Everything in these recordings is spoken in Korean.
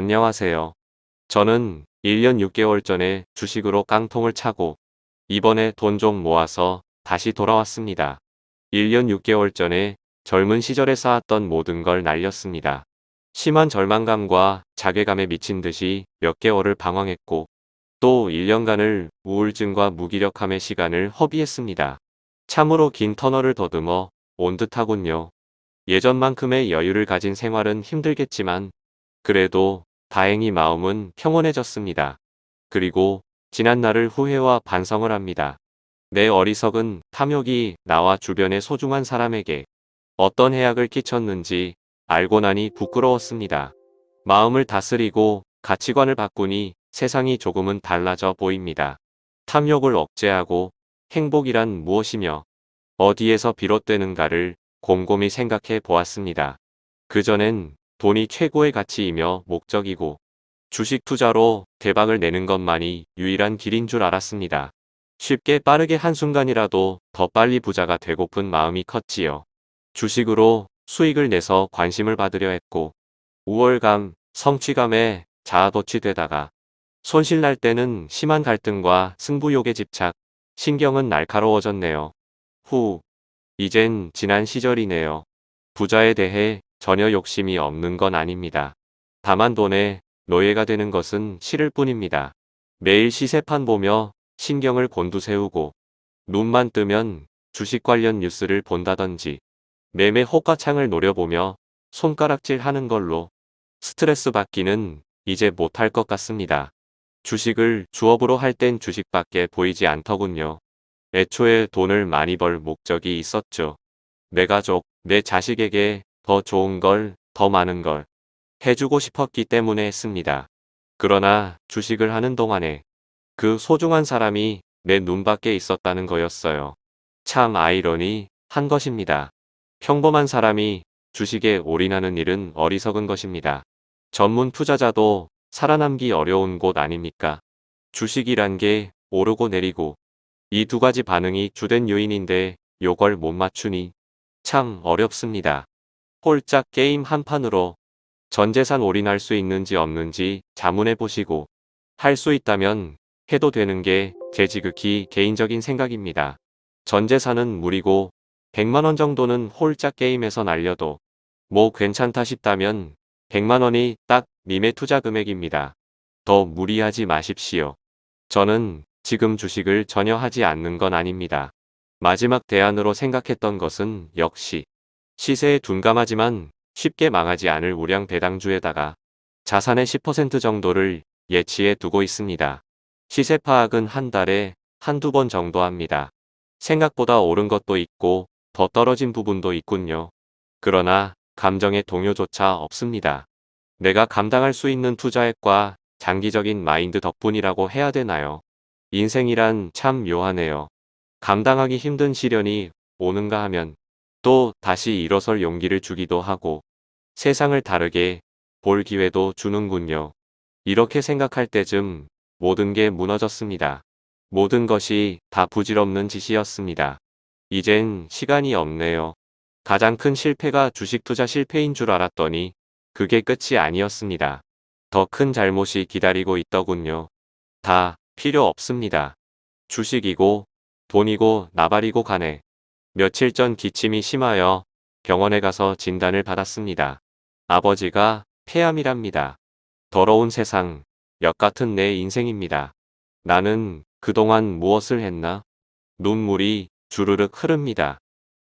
안녕하세요. 저는 1년 6개월 전에 주식으로 깡통을 차고 이번에 돈 좀 모아서 다시 돌아왔습니다. 1년 6개월 전에 젊은 시절에 쌓았던 모든 걸 날렸습니다. 심한 절망감과 자괴감에 미친 듯이 몇 개월을 방황했고 또 1년간을 우울증과 무기력함의 시간을 허비했습니다. 참으로 긴 터널을 더듬어 온 듯하군요. 예전만큼의 여유를 가진 생활은 힘들겠지만 그래도 다행히 마음은 평온해졌습니다. 그리고 지난 날을 후회와 반성을 합니다. 내 어리석은 탐욕이 나와 주변의 소중한 사람에게 어떤 해악을 끼쳤는지 알고 나니 부끄러웠습니다. 마음을 다스리고 가치관을 바꾸니 세상이 조금은 달라져 보입니다. 탐욕을 억제하고 행복이란 무엇이며 어디에서 비롯되는가를 곰곰이 생각해 보았습니다. 그전엔 돈이 최고의 가치이며 목적이고 주식 투자로 대박을 내는 것만이 유일한 길인 줄 알았습니다. 쉽게 빠르게 한순간이라도 더 빨리 부자가 되고픈 마음이 컸지요. 주식으로 수익을 내서 관심을 받으려 했고 우월감, 성취감에 자아도취되다가 손실날 때는 심한 갈등과 승부욕에 집착, 신경은 날카로워졌네요. 후, 이젠 지난 시절이네요. 부자에 대해 전혀 욕심이 없는 건 아닙니다. 다만 돈에 노예가 되는 것은 싫을 뿐입니다. 매일 시세판 보며 신경을 곤두세우고 눈만 뜨면 주식 관련 뉴스를 본다던지 매매 호가창을 노려보며 손가락질 하는 걸로 스트레스 받기는 이제 못할 것 같습니다. 주식을 주업으로 할 땐 주식밖에 보이지 않더군요. 애초에 돈을 많이 벌 목적이 있었죠. 내 가족, 내 자식에게 더 좋은 걸, 더 많은 걸 해주고 싶었기 때문에 했습니다. 그러나 주식을 하는 동안에 그 소중한 사람이 내 눈밖에 있었다는 거였어요. 참 아이러니 한 것입니다. 평범한 사람이 주식에 올인하는 일은 어리석은 것입니다. 전문 투자자도 살아남기 어려운 곳 아닙니까? 주식이란 게 오르고 내리고 이 두 가지 반응이 주된 요인인데 요걸 못 맞추니 참 어렵습니다. 홀짝 게임 한 판으로 전재산 올인할 수 있는지 없는지 자문해 보시고 할 수 있다면 해도 되는 게 제 지극히 개인적인 생각입니다. 전재산은 무리고 100만원 정도는 홀짝 게임에서 날려도 뭐 괜찮다 싶다면 100만원이 딱 님의 투자 금액입니다. 더 무리하지 마십시오. 저는 지금 주식을 전혀 하지 않는 건 아닙니다. 마지막 대안으로 생각했던 것은 역시 시세에 둔감하지만 쉽게 망하지 않을 우량 배당주에다가 자산의 10% 정도를 예치해 두고 있습니다. 시세 파악은 한 달에 한두 번 정도 합니다. 생각보다 오른 것도 있고 더 떨어진 부분도 있군요. 그러나 감정의 동요조차 없습니다. 내가 감당할 수 있는 투자액과 장기적인 마인드 덕분이라고 해야 되나요? 인생이란 참 묘하네요. 감당하기 힘든 시련이 오는가 하면 또 다시 일어설 용기를 주기도 하고 세상을 다르게 볼 기회도 주는군요. 이렇게 생각할 때쯤 모든 게 무너졌습니다. 모든 것이 다 부질없는 짓이었습니다. 이젠 시간이 없네요. 가장 큰 실패가 주식 투자 실패인 줄 알았더니 그게 끝이 아니었습니다. 더 큰 잘못이 기다리고 있더군요. 다 필요 없습니다. 주식이고 돈이고 나발이고 가네. 며칠 전 기침이 심하여 병원에 가서 진단을 받았습니다. 아버지가 폐암이랍니다. 더러운 세상, 역 같은 내 인생입니다. 나는 그동안 무엇을 했나? 눈물이 주르륵 흐릅니다.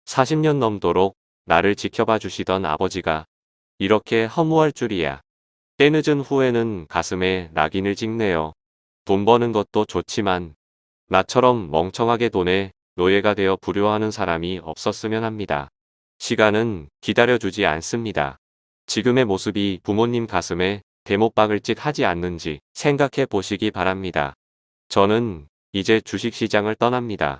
40년 넘도록 나를 지켜봐 주시던 아버지가 이렇게 허무할 줄이야. 때늦은 후에는 가슴에 낙인을 찍네요. 돈 버는 것도 좋지만 나처럼 멍청하게 돈에 노예가 되어 불효하는 사람이 없었으면 합니다. 시간은 기다려주지 않습니다. 지금의 모습이 부모님 가슴에 대못박을 짓 하지 않는지 생각해 보시기 바랍니다. 저는 이제 주식시장을 떠납니다.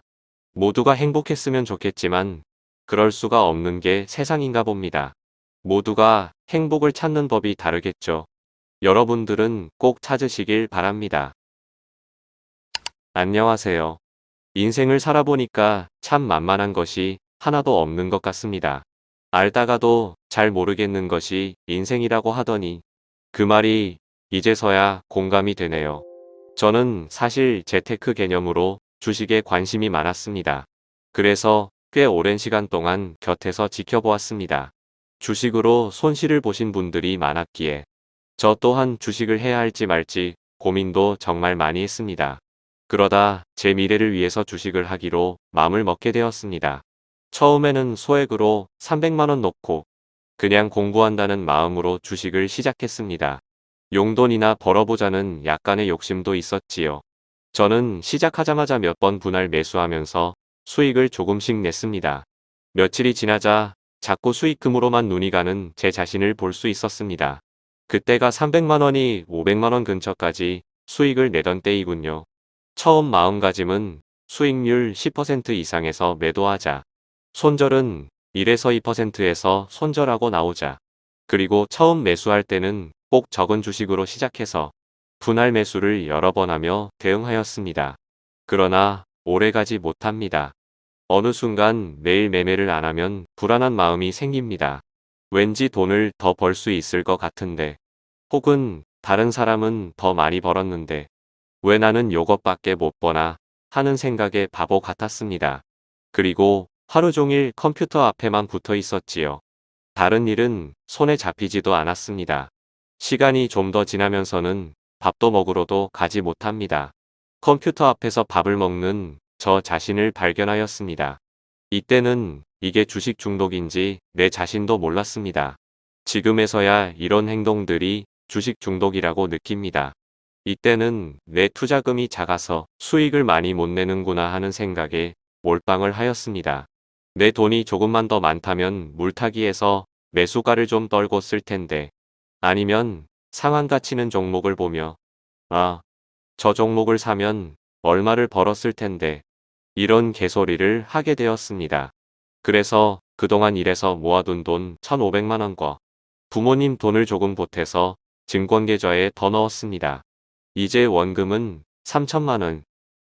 모두가 행복했으면 좋겠지만 그럴 수가 없는 게 세상인가 봅니다. 모두가 행복을 찾는 법이 다르겠죠. 여러분들은 꼭 찾으시길 바랍니다. 안녕하세요. 인생을 살아보니까 참 만만한 것이 하나도 없는 것 같습니다. 알다가도 잘 모르겠는 것이 인생이라고 하더니 그 말이 이제서야 공감이 되네요. 저는 사실 재테크 개념으로 주식에 관심이 많았습니다. 그래서 꽤 오랜 시간 동안 곁에서 지켜보았습니다. 주식으로 손실을 보신 분들이 많았기에 저 또한 주식을 해야 할지 말지 고민도 정말 많이 했습니다. 그러다 제 미래를 위해서 주식을 하기로 마음을 먹게 되었습니다. 처음에는 소액으로 300만원 넣고 그냥 공부한다는 마음으로 주식을 시작했습니다. 용돈이나 벌어보자는 약간의 욕심도 있었지요. 저는 시작하자마자 몇 번 분할 매수하면서 수익을 조금씩 냈습니다. 며칠이 지나자 자꾸 수익금으로만 눈이 가는 제 자신을 볼 수 있었습니다. 그때가 300만원이 500만원 근처까지 수익을 내던 때이군요. 처음 마음가짐은 수익률 10% 이상에서 매도하자. 손절은 1에서 2%에서 손절하고 나오자. 그리고 처음 매수할 때는 꼭 적은 주식으로 시작해서 분할 매수를 여러 번 하며 대응하였습니다. 그러나 오래가지 못합니다. 어느 순간 매일 매매를 안 하면 불안한 마음이 생깁니다. 왠지 돈을 더 벌 수 있을 것 같은데 혹은 다른 사람은 더 많이 벌었는데 왜 나는 요것밖에 못 버나 하는 생각에 바보 같았습니다. 그리고 하루 종일 컴퓨터 앞에만 붙어 있었지요. 다른 일은 손에 잡히지도 않았습니다. 시간이 좀 더 지나면서는 밥도 먹으러도 가지 못합니다. 컴퓨터 앞에서 밥을 먹는 저 자신을 발견하였습니다. 이때는 이게 주식 중독인지 내 자신도 몰랐습니다. 지금에서야 이런 행동들이 주식 중독이라고 느낍니다. 이때는 내 투자금이 작아서 수익을 많이 못 내는구나 하는 생각에 몰빵을 하였습니다. 내 돈이 조금만 더 많다면 물타기에서 매수가를 좀 떨고 쓸 텐데 아니면 상한가 치는 종목을 보며 아, 저 종목을 사면 얼마를 벌었을 텐데 이런 개소리를 하게 되었습니다. 그래서 그동안 일해서 모아둔 돈 1,500만원과 부모님 돈을 조금 보태서 증권계좌에 더 넣었습니다. 이제 원금은 3천만원.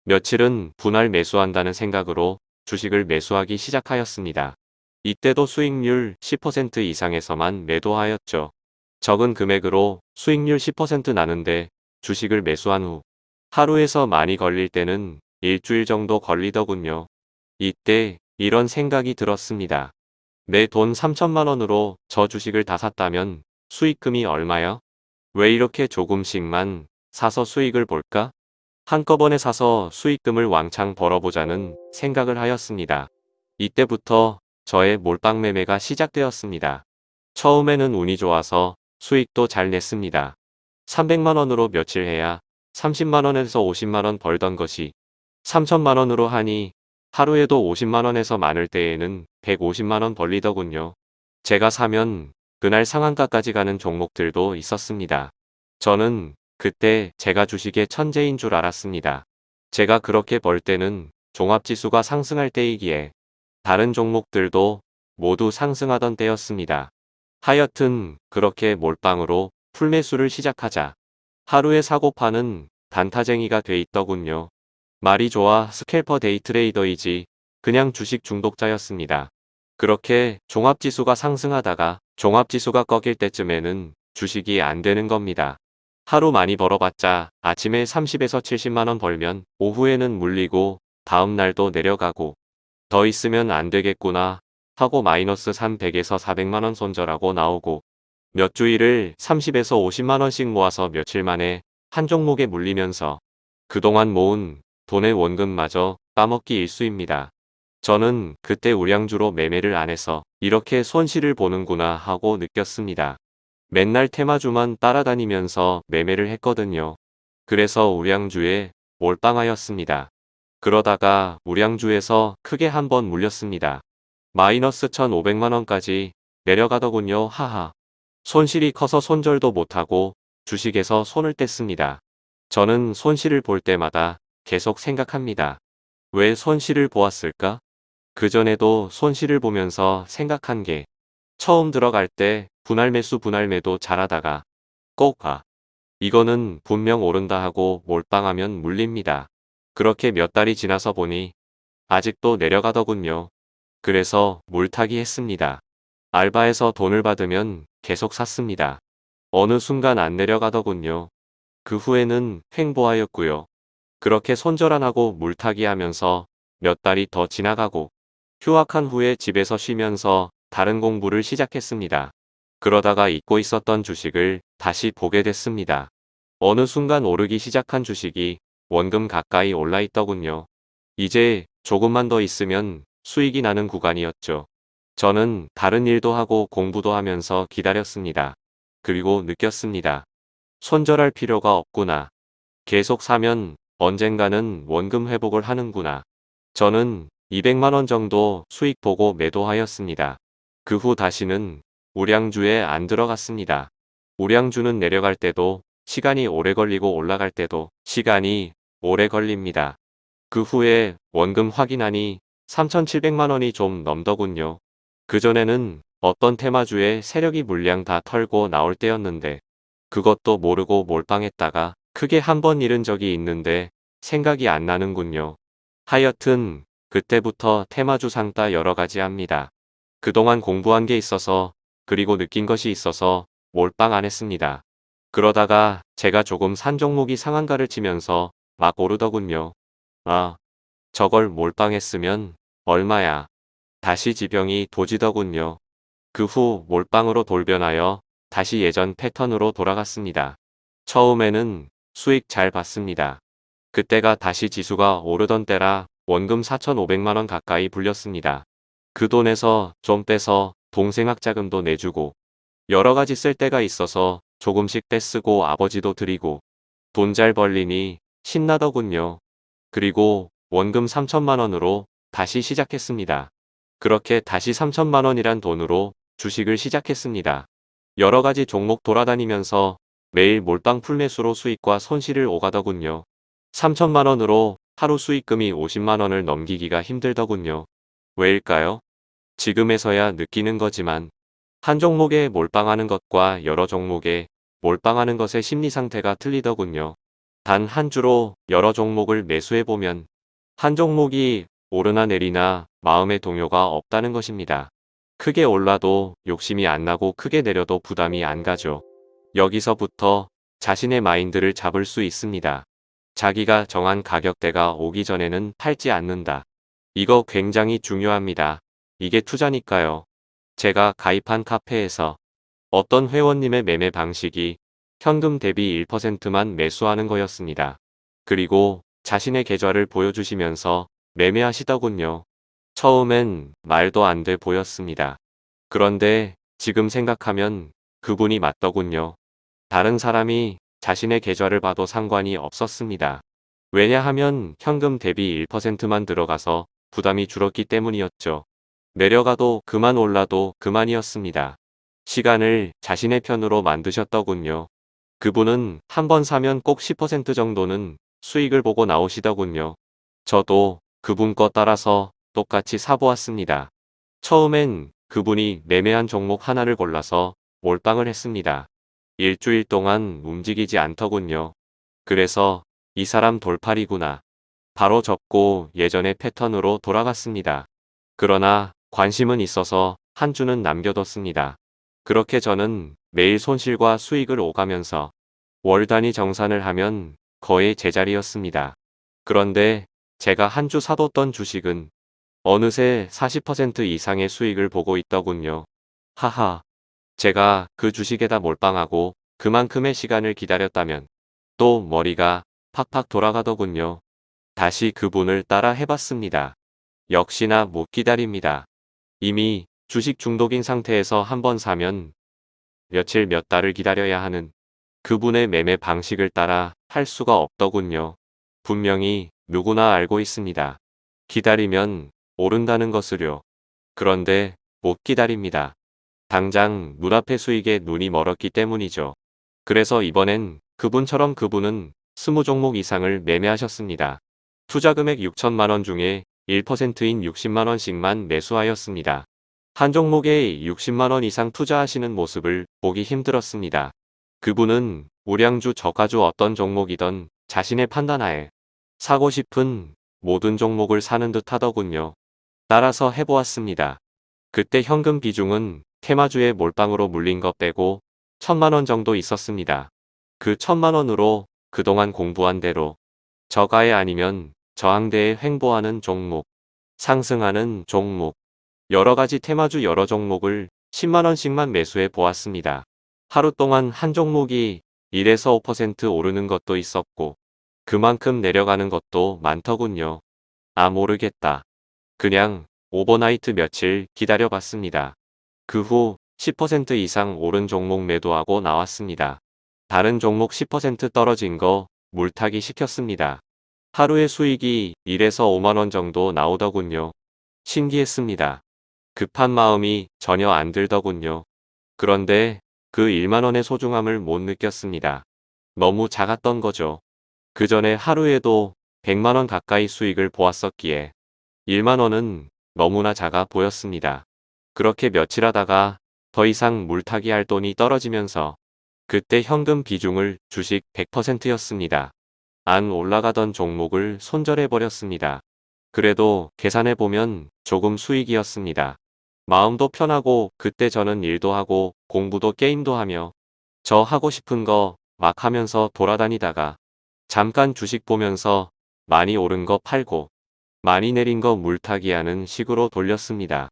며칠은 분할 매수한다는 생각으로 주식을 매수하기 시작하였습니다. 이때도 수익률 10% 이상에서만 매도하였죠. 적은 금액으로 수익률 10% 나는데 주식을 매수한 후 하루에서 많이 걸릴 때는 일주일 정도 걸리더군요. 이때 이런 생각이 들었습니다. 내 돈 3천만 원으로 저 주식을 다 샀다면 수익금이 얼마요? 왜 이렇게 조금씩만 사서 수익을 볼까? 한꺼번에 사서 수익금을 왕창 벌어보자는 생각을 하였습니다. 이때부터 저의 몰빵 매매가 시작되었습니다. 처음에는 운이 좋아서 수익도 잘 냈습니다. 300만원으로 며칠 해야 30만원에서 50만원 벌던 것이 3천만원으로 하니 하루에도 50만원에서 많을 때에는 150만원 벌리더군요. 제가 사면 그날 상한가까지 가는 종목들도 있었습니다. 저는 그때 제가 주식의 천재인 줄 알았습니다. 제가 그렇게 벌 때는 종합지수가 상승할 때이기에 다른 종목들도 모두 상승하던 때였습니다. 하여튼 그렇게 몰빵으로 풀매수를 시작하자 하루에 사고 파는 단타쟁이가 돼 있더군요. 말이 좋아 scalper day trader이지 그냥 주식 중독자였습니다. 그렇게 종합지수가 상승하다가 종합지수가 꺾일 때쯤에는 주식이 안 되는 겁니다. 하루 많이 벌어봤자 아침에 30에서 70만원 벌면 오후에는 물리고 다음날도 내려가고 더 있으면 안 되겠구나 하고 마이너스 300에서 400만원 손절하고 나오고 몇 주일을 30에서 50만원씩 모아서 며칠 만에 한 종목에 물리면서 그동안 모은 돈의 원금마저 따먹기 일수입니다. 저는 그때 우량주로 매매를 안 해서 이렇게 손실을 보는구나 하고 느꼈습니다. 맨날 테마주만 따라다니면서 매매를 했거든요. 그래서 우량주에 몰빵하였습니다. 그러다가 우량주에서 크게 한 번 물렸습니다. 마이너스 1500만원까지 내려가더군요. 하하. 손실이 커서 손절도 못하고 주식에서 손을 뗐습니다. 저는 손실을 볼 때마다 계속 생각합니다. 왜 손실을 보았을까? 그전에도 손실을 보면서 생각한 게 처음 들어갈 때 분할 매수 분할 매도 잘하다가 꼭 아, 이거는 분명 오른다 하고 몰빵하면 물립니다. 그렇게 몇 달이 지나서 보니 아직도 내려가더군요. 그래서 물타기 했습니다. 알바에서 돈을 받으면 계속 샀습니다. 어느 순간 안 내려가더군요. 그 후에는 횡보하였고요. 그렇게 손절 안 하고 물타기 하면서 몇 달이 더 지나가고 휴학한 후에 집에서 쉬면서 다른 공부를 시작했습니다. 그러다가 잊고 있었던 주식을 다시 보게 됐습니다. 어느 순간 오르기 시작한 주식이 원금 가까이 올라 있더군요. 이제 조금만 더 있으면 수익이 나는 구간이었죠. 저는 다른 일도 하고 공부도 하면서 기다렸습니다. 그리고 느꼈습니다. 손절할 필요가 없구나. 계속 사면 언젠가는 원금 회복을 하는구나. 저는 200만원 정도 수익 보고 매도하였습니다. 그 후 다시는 우량주에 안 들어갔습니다. 우량주는 내려갈 때도 시간이 오래 걸리고 올라갈 때도 시간이 오래 걸립니다. 그 후에 원금 확인하니 3,700만원이 좀 넘더군요. 그전에는 어떤 테마주에 세력이 물량 다 털고 나올 때였는데 그것도 모르고 몰빵했다가 크게 한 번 잃은 적이 있는데 생각이 안 나는군요. 하여튼 그때부터 테마주 상따 여러가지 합니다. 그동안 공부한 게 있어서 그리고 느낀 것이 있어서 몰빵 안 했습니다. 그러다가 제가 조금 산 종목이 상한가를 치면서 막 오르더군요. 아, 저걸 몰빵했으면 얼마야. 다시 지병이 도지더군요. 그 후 몰빵으로 돌변하여 다시 예전 패턴으로 돌아갔습니다. 처음에는 수익 잘 봤습니다. 그때가 다시 지수가 오르던 때라 원금 4,500만원 가까이 불렸습니다. 그 돈에서 좀 빼서 동생 학자금도 내주고 여러 가지 쓸 때가 있어서 조금씩 떼쓰고 아버지도 드리고 돈 잘 벌리니 신나더군요. 그리고 원금 3천만 원으로 다시 시작했습니다. 그렇게 다시 3천만 원이란 돈으로 주식을 시작했습니다. 여러 가지 종목 돌아다니면서 매일 몰빵 풀매수로 수익과 손실을 오가더군요. 3천만 원으로 하루 수익금이 50만 원을 넘기기가 힘들더군요. 왜일까요? 지금에서야 느끼는 거지만 한 종목에 몰빵하는 것과 여러 종목에 몰빵하는 것의 심리 상태가 틀리더군요. 단 한 주로 여러 종목을 매수해보면 한 종목이 오르나 내리나 마음의 동요가 없다는 것입니다. 크게 올라도 욕심이 안 나고 크게 내려도 부담이 안 가죠. 여기서부터 자신의 마인드를 잡을 수 있습니다. 자기가 정한 가격대가 오기 전에는 팔지 않는다. 이거 굉장히 중요합니다. 이게 투자니까요. 제가 가입한 카페에서 어떤 회원님의 매매 방식이 현금 대비 1%만 매수하는 거였습니다. 그리고 자신의 계좌를 보여주시면서 매매하시더군요. 처음엔 말도 안 돼 보였습니다. 그런데 지금 생각하면 그분이 맞더군요. 다른 사람이 자신의 계좌를 봐도 상관이 없었습니다. 왜냐하면 현금 대비 1%만 들어가서 부담이 줄었기 때문이었죠. 내려가도 그만 올라도 그만이었습니다. 시간을 자신의 편으로 만드셨더군요. 그분은 한 번 사면 꼭 10% 정도는 수익을 보고 나오시더군요. 저도 그분 거 따라서 똑같이 사보았습니다. 처음엔 그분이 매매한 종목 하나를 골라서 몰빵을 했습니다. 일주일 동안 움직이지 않더군요. 그래서 이 사람 돌팔이구나. 바로 접고 예전의 패턴으로 돌아갔습니다. 그러나 관심은 있어서 한 주는 남겨뒀습니다. 그렇게 저는 매일 손실과 수익을 오가면서 월 단위 정산을 하면 거의 제자리였습니다. 그런데 제가 한 주 사뒀던 주식은 어느새 40% 이상의 수익을 보고 있더군요. 하하. 제가 그 주식에다 몰빵하고 그만큼의 시간을 기다렸다면 또 머리가 팍팍 돌아가더군요. 다시 그분을 따라 해봤습니다. 역시나 못 기다립니다. 이미 주식 중독인 상태에서 한번 사면 며칠 몇 달을 기다려야 하는 그분의 매매 방식을 따라 할 수가 없더군요. 분명히 누구나 알고 있습니다. 기다리면 오른다는 것을요. 그런데 못 기다립니다. 당장 눈앞의 수익에 눈이 멀었기 때문이죠. 그래서 이번엔 그분처럼 그분은 20종목 이상을 매매하셨습니다. 투자금액 6천만원 중에 1%인 60만원씩만 매수하였습니다. 한 종목에 60만원 이상 투자하시는 모습을 보기 힘들었습니다. 그분은 우량주 저가주 어떤 종목이던 자신의 판단하에 사고 싶은 모든 종목을 사는 듯 하더군요. 따라서 해보았습니다. 그때 현금 비중은 테마주의 몰빵으로 물린 것 빼고 천만 원 정도 있었습니다. 그 천만 원으로 그동안 공부한 대로 저가에 아니면 저항대에 횡보하는 종목, 상승하는 종목, 여러 가지 테마주 여러 종목을 10만 원씩만 매수해 보았습니다. 하루 동안 한 종목이 1에서 5% 오르는 것도 있었고 그만큼 내려가는 것도 많더군요. 아 모르겠다. 그냥 오버나이트 며칠 기다려봤습니다. 그 후 10% 이상 오른 종목 매도하고 나왔습니다. 다른 종목 10% 떨어진 거 물타기 시켰습니다. 하루의 수익이 1에서 5만원 정도 나오더군요. 신기했습니다. 급한 마음이 전혀 안 들더군요. 그런데 그 1만원의 소중함을 못 느꼈습니다. 너무 작았던 거죠. 그 전에 하루에도 100만원 가까이 수익을 보았었기에 1만원은 너무나 작아 보였습니다. 그렇게 며칠 하다가 더 이상 물타기 할 돈이 떨어지면서 그때 현금 비중을 주식 100%였습니다. 안 올라가던 종목을 손절해버렸습니다. 그래도 계산해보면 조금 수익이었습니다. 마음도 편하고 그때 저는 일도 하고 공부도 게임도 하며 저 하고 싶은 거 막 하면서 돌아다니다가 잠깐 주식 보면서 많이 오른 거 팔고 많이 내린 거 물타기 하는 식으로 돌렸습니다.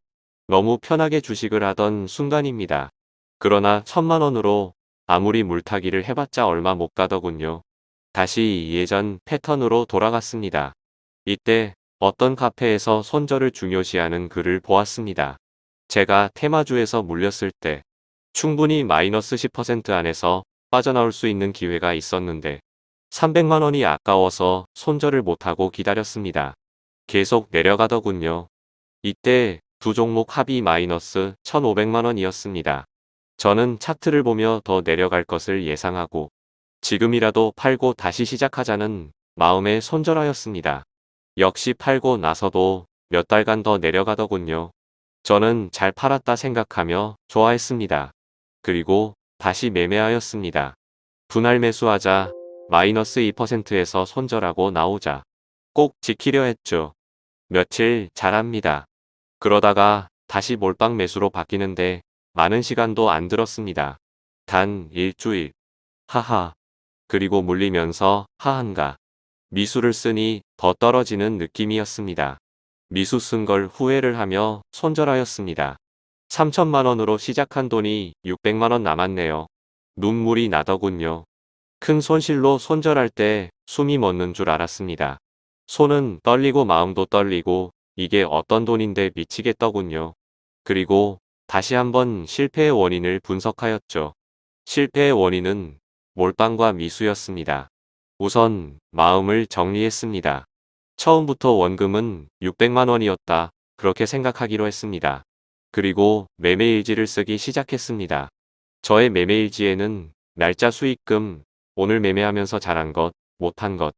너무 편하게 주식을 하던 순간입니다. 그러나 천만 원으로 아무리 물타기를 해봤자 얼마 못 가더군요. 다시 예전 패턴으로 돌아갔습니다. 이때 어떤 카페에서 손절을 중요시하는 글을 보았습니다. 제가 테마주에서 물렸을 때 충분히 마이너스 10% 안에서 빠져나올 수 있는 기회가 있었는데 300만원이 아까워서 손절을 못하고 기다렸습니다. 계속 내려가더군요. 이때 두 종목 합이 마이너스 1500만원이었습니다. 저는 차트를 보며 더 내려갈 것을 예상하고 지금이라도 팔고 다시 시작하자는 마음에 손절하였습니다. 역시 팔고 나서도 몇 달간 더 내려가더군요. 저는 잘 팔았다 생각하며 좋아했습니다. 그리고 다시 매매하였습니다. 분할 매수하자 마이너스 2%에서 손절하고 나오자 꼭 지키려 했죠. 며칠 잘합니다. 그러다가 다시 몰빵 매수로 바뀌는데 많은 시간도 안 들었습니다. 단 일주일. 하하. 그리고 물리면서 하한가. 미수를 쓰니 더 떨어지는 느낌이었습니다. 미수 쓴 걸 후회를 하며 손절하였습니다. 3천만원으로 시작한 돈이 600만원 남았네요. 눈물이 나더군요. 큰 손실로 손절할 때 숨이 멎는 줄 알았습니다. 손은 떨리고 마음도 떨리고 이게 어떤 돈인데 미치겠더군요. 그리고 다시 한번 실패의 원인을 분석하였죠. 실패의 원인은 몰빵과 미수였습니다. 우선 마음을 정리했습니다. 처음부터 원금은 600만 원이었다. 그렇게 생각하기로 했습니다. 그리고 매매일지를 쓰기 시작했습니다. 저의 매매일지에는 날짜 수익금, 오늘 매매하면서 잘한 것, 못한 것,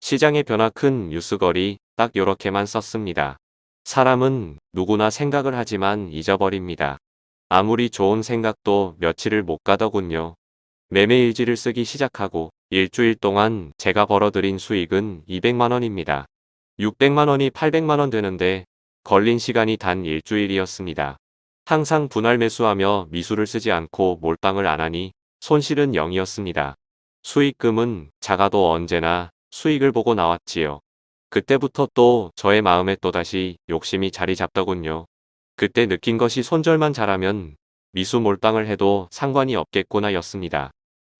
시장의 변화 큰 뉴스거리 딱 요렇게만 썼습니다. 사람은 누구나 생각을 하지만 잊어버립니다. 아무리 좋은 생각도 며칠을 못 가더군요. 매매일지를 쓰기 시작하고 일주일 동안 제가 벌어들인 수익은 200만원입니다. 600만원이 800만원 되는데 걸린 시간이 단 일주일이었습니다. 항상 분할 매수하며 미수를 쓰지 않고 몰빵을 안 하니 손실은 0이었습니다. 수익금은 작아도 언제나 수익을 보고 나왔지요. 그때부터 또 저의 마음에 또다시 욕심이 자리 잡더군요. 그때 느낀 것이 손절만 잘하면 미수 몰빵을 해도 상관이 없겠구나 였습니다.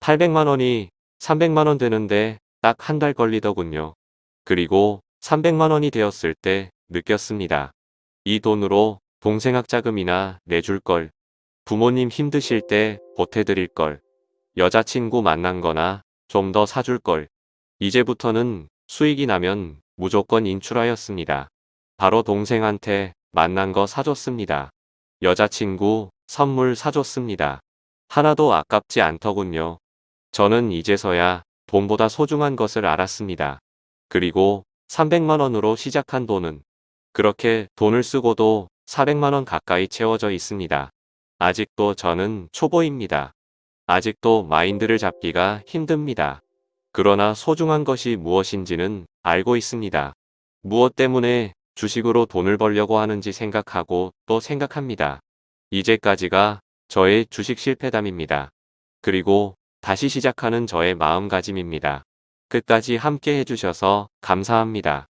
800만 원이 300만 원 되는데 딱 한 달 걸리더군요. 그리고 300만 원이 되었을 때 느꼈습니다. 이 돈으로 동생 학자금이나 내줄 걸, 부모님 힘드실 때 보태드릴 걸, 여자친구 만난 거나 좀 더 사줄 걸, 이제부터는 수익이 나면 무조건 인출하였습니다. 바로 동생한테 만난 거 사줬습니다. 여자친구 선물 사줬습니다. 하나도 아깝지 않더군요. 저는 이제서야 돈보다 소중한 것을 알았습니다. 그리고 300만원으로 시작한 돈은 그렇게 돈을 쓰고도 400만원 가까이 채워져 있습니다. 아직도 저는 초보입니다. 아직도 마인드를 잡기가 힘듭니다. 그러나 소중한 것이 무엇인지는 알고 있습니다. 무엇 때문에 주식으로 돈을 벌려고 하는지 생각하고 또 생각합니다. 이제까지가 저의 주식 실패담입니다. 그리고 다시 시작하는 저의 마음가짐입니다. 끝까지 함께 해주셔서 감사합니다.